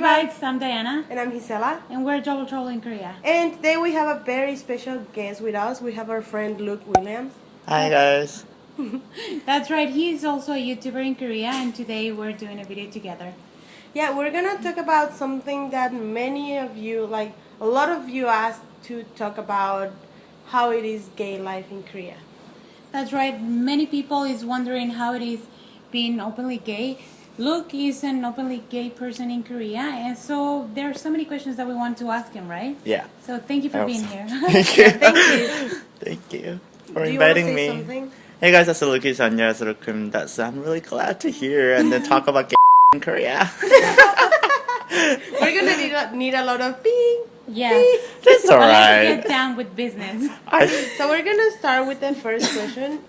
Welcome to Bites. I'm Diana. And I'm Gisela. And we're Double Trouble in Korea. And today we have a very special guest with us. We have our friend Luke Williams. Hi guys. That's right. He's also a YouTuber in Korea, and today we're doing a video together. Yeah, we're gonna talk about something that many of you, like a lot of you, asked to talk about how it is gay life in Korea. That's right. Many people is wondering how it is being openly gay. Luke is an openly gay person in Korea, and so there are so many questions that we want to ask him, right? Yeah. So thank you for I being was- here. Thank you. Thank you. Thank you for Do you want to inviting say me. something? Hey guys, that's Lucas 안녕하세요. That's I'm really glad to hear and then talk about gay in Korea. We're gonna need a, need a lot of being. yes. That's But let's alright. get down with business. I, So we're gonna start with the first question.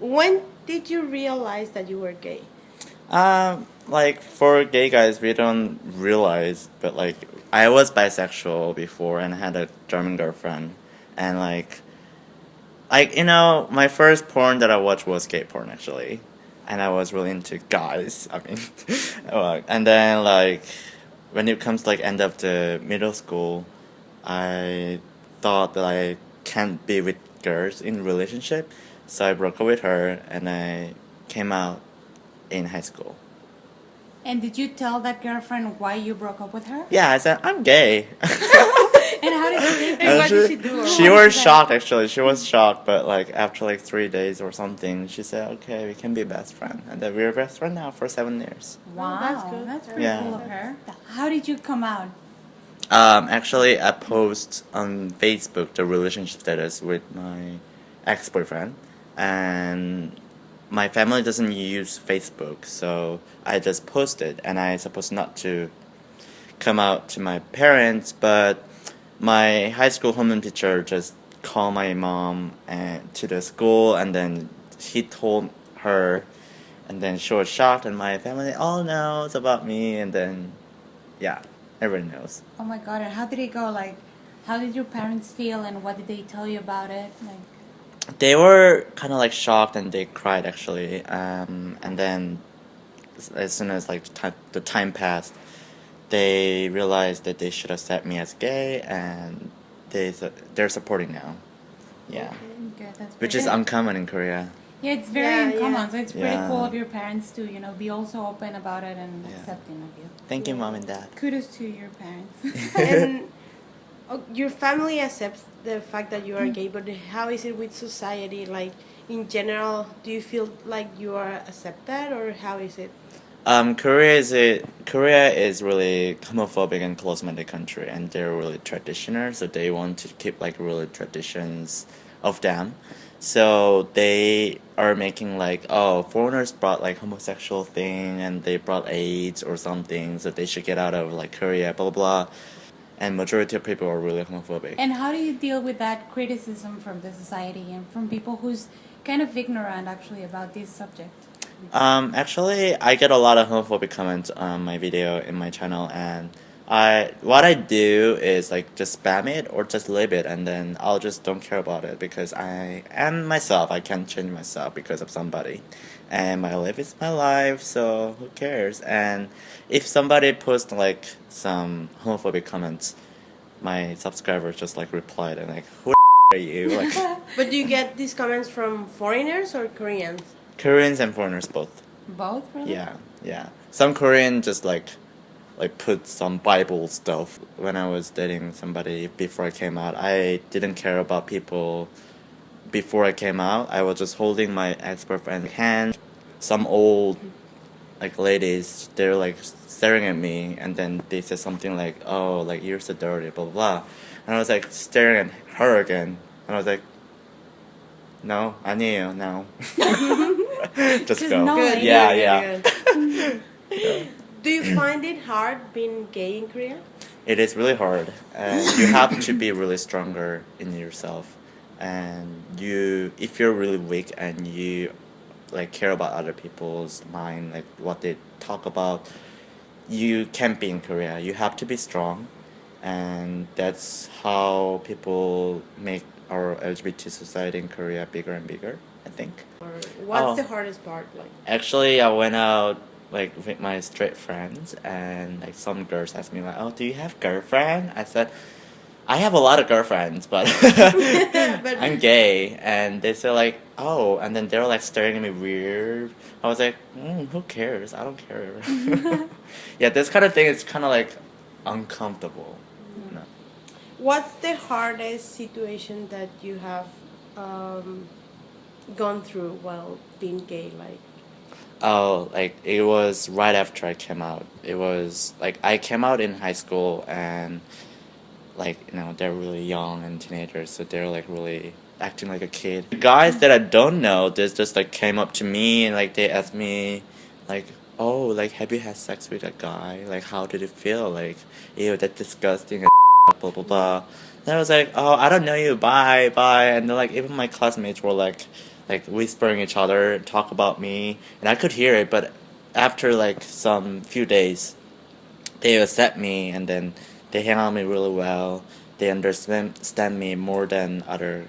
When did you realize that you were gay? Um, like for gay guys, we don't realize, but like I was bisexual before and had a German girlfriend, and like, like you know, my first porn that I watched was gay porn actually, and I was really into guys. I mean, and then like when it comes to like end of the middle school, I thought that I can't be with girls in relationship, so I broke up with her and I came out in high school. And did you tell that girlfriend why you broke up with her? Yeah, I said I'm gay. And how did she take And what did she do? She was shocked actually. She was shocked, but like after like three days or something, she said, "Okay, we can be best friend," and then we're best friend now for seven years. Wow, that's good. That's pretty Yeah. cool of her. How did you come out? Um, actually, I post on Facebook the relationship status with my ex boyfriend, and my family doesn't use Facebook, so I just posted, and I supposed not to come out to my parents, but my high school homeroom teacher just called my mom and to the school, and then he told her, and then she was shocked, and my family all knows about me, and then yeah, everyone knows. Oh my god! And how did it go? Like, how did your parents feel, and what did they tell you about it? Like, they were kind of like shocked and they cried actually um, and then as- as soon as like the time, passed they realized that they should accept me as gay and they su- they're supporting now yeah good. That's which is good. uncommon in korea yeah, it's very Yeah, uncommon. yeah. So it's pretty Yeah. cool of your parents to you know be also open about it and Yeah. accepting of you. thank you mom and dad Kudos to your parents. and oh, your family accepts the fact that you are gay, but how is it with society? Like in general, do you feel like you are accepted, or how is it? Um, Korea is a Korea is really homophobic and close-minded country, and they're really traditional. So they want to keep like really traditions of them. So they are making like oh foreigners brought like homosexual thing and they brought AIDS or something, so they should get out of like Korea, blah blah. blah. And majority of people are really homophobic. and how do you deal with that criticism from the society and from people who's kind of ignorant actually about this subject? Um, actually, I get a lot of homophobic comments on my video in my channel, and I what I do is like just spam it or just leave it, and then I'll just don't care about it because I am myself. I can't change myself because of somebody, and my life is my life. So who cares? And if somebody posts like some homophobic comments, my subscribers just like replied and like who are you like But do you get these comments from foreigners or Koreans? Koreans and foreigners both. Both, really? Yeah, yeah. Some Korean just like like put some Bible stuff when I was dating somebody before I came out. I didn't care about people before I came out. I was just holding my ex boyfriend's hand. Some old like ladies, they're like staring at me and then they said something like, Oh, like you're so dirty, blah blah blah. And I was like staring at her again and I was like No, 아니에요, no. just Just go. no, Good. like- Yeah, good, yeah. Do you find it hard being gay in Korea? It is really hard, and you have to be really stronger in yourself. And you, if you're really weak and you like care about other people's mind, like what they talk about, you can't be in Korea. You have to be strong, and that's how people make our LGBT society in Korea bigger and bigger. I think. Or what's Oh. the hardest part? Like, Actually, I went out like with my straight friends, and like some girls ask me like, "Oh, do you have girlfriend?" I said, "I have a lot of girlfriends, but, But- I'm gay." And they say like, "Oh," and then they're like staring at me weird. I was like, mm, "Who cares? I don't care." yeah, this kind of thing is kind of like uncomfortable. you know. What's the hardest situation that you have um, gone through while being gay? Like, Oh, like it was right after I came out. It was like I came out in high school and like you know they're really young and teenagers, so they're like really acting like a kid. The guys that I don't know, they just like came up to me and like they asked me like, "Oh, like have you had sex with a guy? Like how did it feel? Like, ew, that's disgusting." and Blah blah blah. And I was like, "Oh, I don't know you. Bye, bye." And then like even my classmates were like like whispering each other, and talk about me, and I could hear it. But after like some few days, they accept me, and then they hang out with me really well. They understand understand me more than other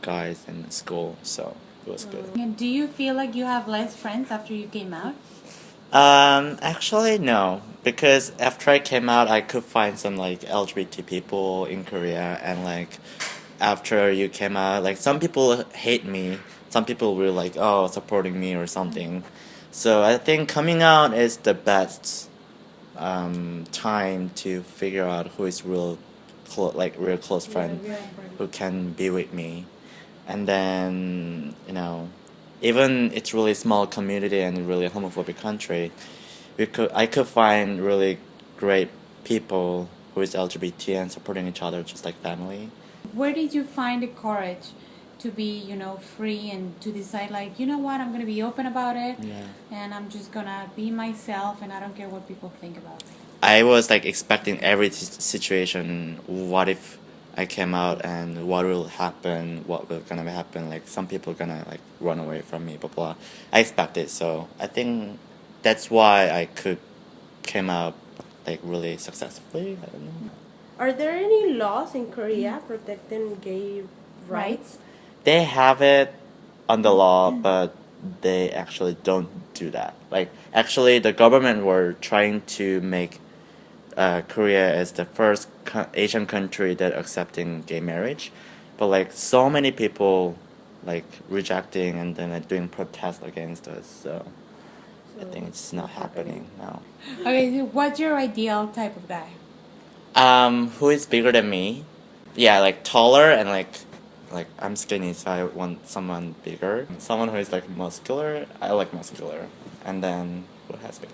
guys in school, so it was good. And do you feel like you have less friends after you came out? Um, actually, no, because after I came out, I could find some like LGBT people in Korea, and like after you came out, like some people hate me, some people were like, oh, supporting me or something. So I think coming out is the best um, time to figure out who is real, clo- like real close friend who can be with me, and then you know, even it's really small community and really homophobic country, we could I could find really great people who is LGBT and supporting each other just like family. Where did you find the courage to be, you know, free and to decide, like, you know what, I'm gonna be open about it, Yeah. and I'm just gonna be myself, and I don't care what people think about me. I was like expecting every s- situation. What if I came out and what will happen? What will gonna happen? Like some people gonna like run away from me, blah blah. I expected so. I think that's why I could came out like really successfully. I don't know. are there any laws in Korea protecting gay rights? They have it on the law, but they actually don't do that. Like actually, the government were trying to make uh, Korea as the first co- Asian country that accepting gay marriage, but like so many people like rejecting and then like, doing protests against us. So, I think it's not happening now. Okay, so what's your ideal type of guy? Um, who is bigger than me? Yeah, like taller and like like I'm skinny, so I want someone bigger. Someone who is like muscular. I like muscular, and then who has big.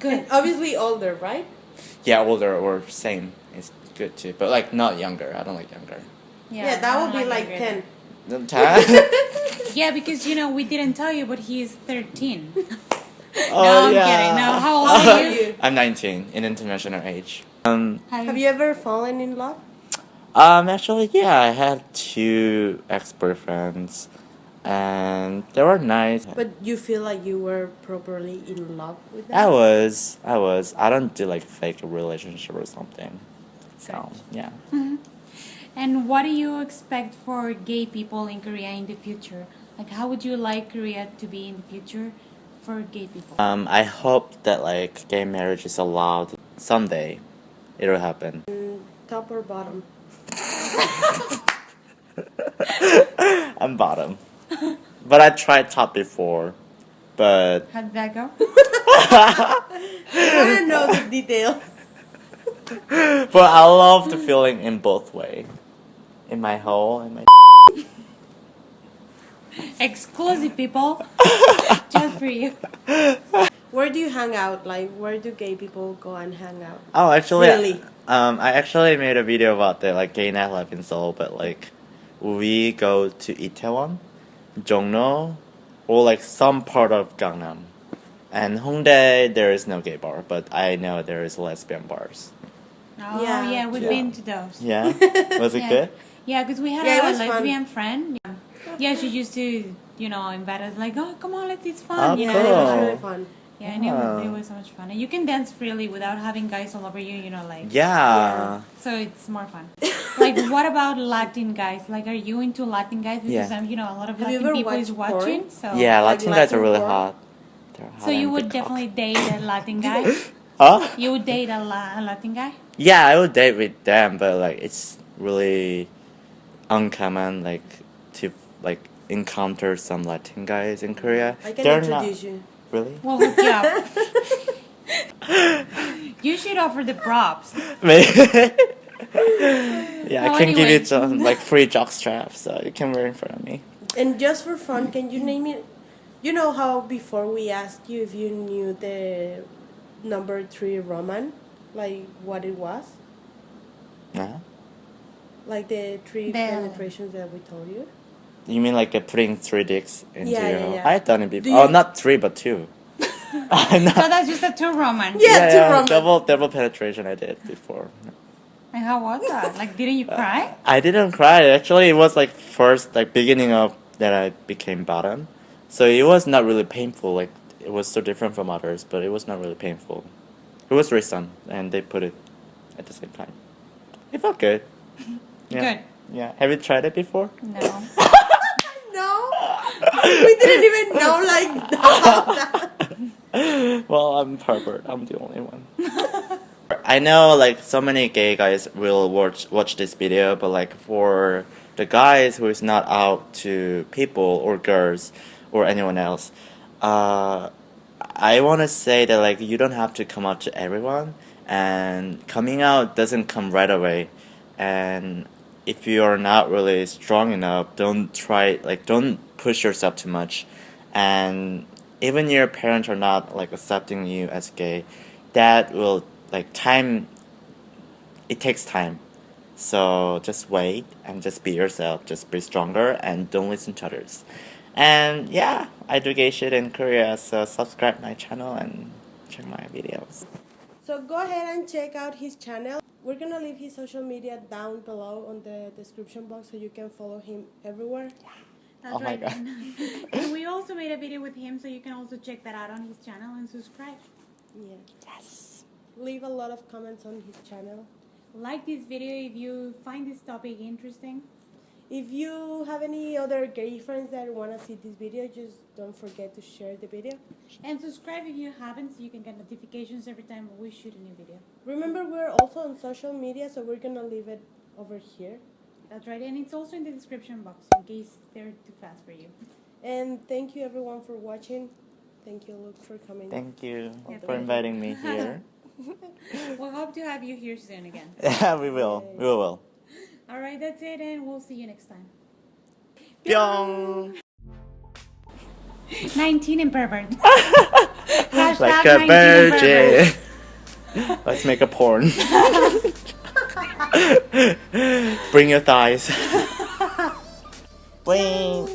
Good. And obviously older, right? Yeah, older or same is good too, but like not younger. I don't like younger. Yeah, I that would be like younger. ten. The time- Yeah, because you know we didn't tell you, but he is thirteen. oh no, I'm yeah. kidding. No, how old are you? I'm 19 in international age. Um, Have you ever fallen in love? Um, actually, yeah, I had two ex boyfriends, and they were nice. But you feel like you were properly in love with them? I was, I was. I don't do like fake relationship or something. So yeah. And what do you expect for gay people in Korea in the future? Like, how would you like Korea to be in the future for gay people? Um, I hope that like gay marriage is allowed someday. It'll happen. Top or bottom? I'm bottom, but I tried top before, but How did that go? I to know the detail. but I love the feeling in both way, in my hole and my. Exclusive people, just for you. Where do you hang out? Like, where do gay people go and hang out? Oh, actually, Really? um, I actually made a video about the like gay nightlife in Seoul, but like, we go to Itaewon, Jongno, or like some part of Gangnam, and Hongdae there is no gay bar, but I know there is lesbian bars. Oh Yeah, yeah, we've yeah. been to those. Yeah, was it Yeah. good? Yeah, because we had Yeah, a was fun. lesbian friend. Yeah. yeah, she used to, you know, invite us like, oh, come on, let's it's fun. Oh, Yeah, know? it was really fun. Yeah, and it was, it was so much fun. And you can dance freely without having guys all over you, you know, like. Yeah. So it's more fun. like, what about Latin guys? Like, are you into Latin guys? Because Yeah. um, you know, a lot of Have Latin people is watched porn? watching. So Yeah, Like Latin guys are really porn? hot. They're hot So you would big definitely date a Latin guy. Huh? You would date a, La- a Latin guy. Yeah, I would date with them, but like it's really uncommon like to like encounter some Latin guys in Korea. I can They're introduce not you. Really. We'll hook you up. you should offer the props. Maybe. yeah, Well, I can give you some like free jock straps, so you can wear in front of me. And just for fun, can you name it? You know how before we asked you if you knew the number three Roman, like what it was, Yeah. like the three The- penetrations that we told you. You mean like uh, putting three dicks into Yeah, your yeah, yeah. I've done it Do before. Oh, you- not three, but two. I know. So that's just a two Roman. Yeah, two Roman. double double penetration. I did before. And how was that? Like, didn't you cry? I didn't cry. Actually, it was like first like beginning of that I became bottom, so it was not really painful. Like it was so different from others, but it was not really painful. It was recent, and they put it at the same time. It felt good. Yeah. Good. Yeah. Have you tried it before? No. No, we didn't even know like that. well, I'm pervert. I'm the only one. I know like so many gay guys will watch watch this video, but like for the guys who is not out to people or girls or anyone else, uh, I want to say that like you don't have to come out to everyone, and coming out doesn't come right away, and if you are not really strong enough, don't try like don't push yourself too much, and even your parents are not like accepting you as gay, that will like time. It takes time, so just wait and just be yourself. Just be stronger and don't listen to others. And yeah, I do gay shit in Korea, so subscribe my channel and check my videos. So go ahead and check out his channel. We're gonna leave his social media down below on the description box so you can follow him everywhere. That's Oh my right. God. and we also made a video with him, so you can also check that out on his channel and subscribe. Yeah. Yes. Leave a lot of comments on his channel. Like this video if you find this topic interesting. If you have any other gay friends that wanna see this video, just don't forget to share the video. And subscribe if you haven't, so you can get notifications every time we shoot a new video. Remember, we're also on social media, so we're gonna leave it over here. That's right, and it's also in the description box in case they're too fast for you. And thank you everyone for watching. Thank you, Luke, for coming. Thank you Yeah, for inviting me here. We'll hope to have you here soon again. yeah, we will. We will. All right, that's it, and we'll see you next time. Pyong! 19 and pervert. like a 19 virgin. Let's make a porn. Bring your thighs. Bling.